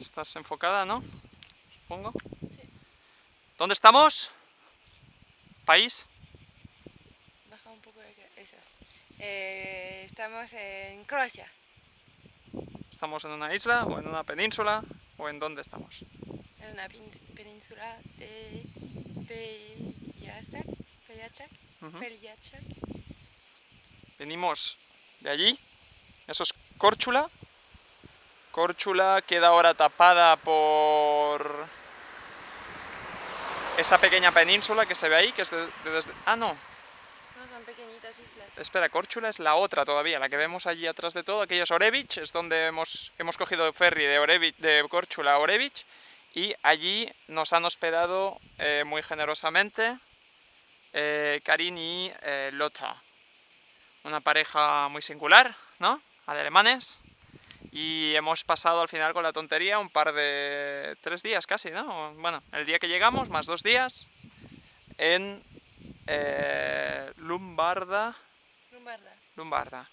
¿Estás enfocada, no? Supongo. ¿Dónde estamos? ¿País? Baja un poco eso. Eh, estamos en Croacia. ¿Estamos en una isla o en una península? ¿O en dónde estamos? En una península de. Peljacak. Ujú. Peljacak. Venimos de allí. Eso es Córchula. Córchula queda ahora tapada por esa pequeña península que se ve ahí, que es de, de desde... Ah, no. No, son pequeñitas islas. Espera, Córchula es la otra todavía, la que vemos allí atrás de todo. Aquello es Orevich, es donde hemos, hemos cogido ferry de, Orevich, de Córchula a Orevich. Y allí nos han hospedado eh, muy generosamente eh, Karin y eh, Lotta. Una pareja muy singular, ¿no? De alemanes. Y hemos pasado al final con la tontería un par de... tres días casi, ¿no? Bueno, el día que llegamos, más dos días, en eh, Lumbarda, Lumbarda. Lumbarda.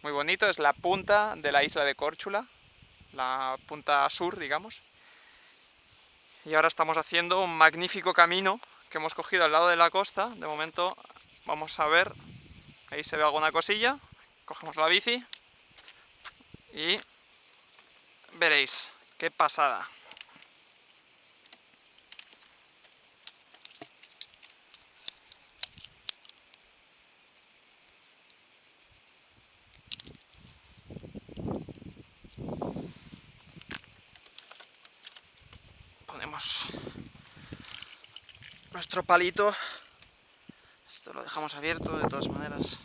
Muy bonito, es la punta de la isla de Córchula, la punta sur, digamos. Y ahora estamos haciendo un magnífico camino que hemos cogido al lado de la costa. De momento vamos a ver, ahí se ve alguna cosilla. Cogemos la bici y veréis qué pasada. ponemos nuestro palito. Esto lo dejamos abierto de todas maneras.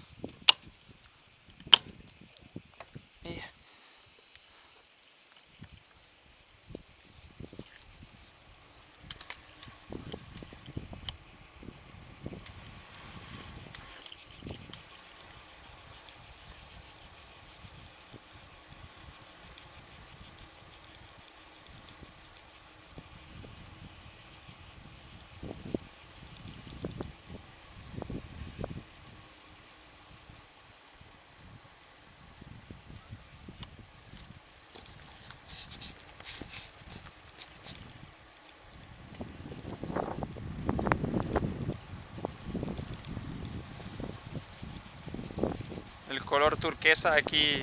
El color turquesa aquí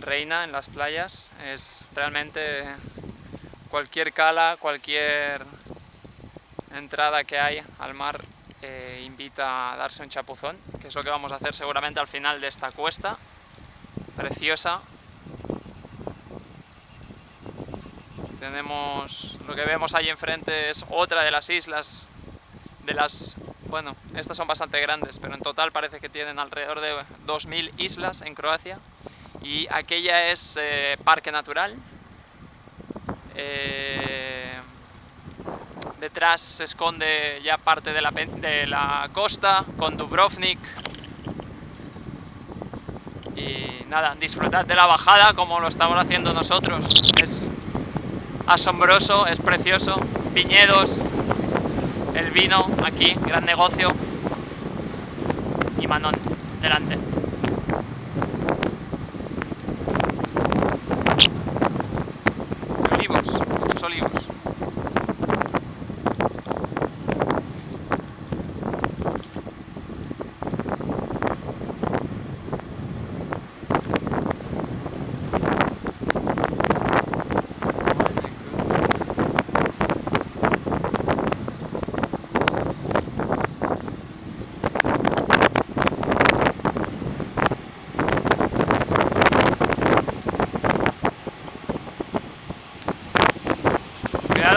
reina en las playas. Es realmente cualquier cala, cualquier entrada que hay al mar eh, invita a darse un chapuzón, que es lo que vamos a hacer seguramente al final de esta cuesta preciosa. Tenemos lo que vemos ahí enfrente es otra de las islas de las bueno, estas son bastante grandes, pero en total parece que tienen alrededor de 2.000 islas en Croacia. Y aquella es eh, parque natural. Eh, detrás se esconde ya parte de la, de la costa con Dubrovnik. Y nada, disfrutad de la bajada como lo estamos haciendo nosotros. Es asombroso, es precioso. Viñedos, el vino aquí, gran negocio. Y Manon, delante.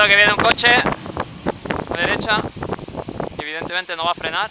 Que viene un coche a derecha, evidentemente no va a frenar.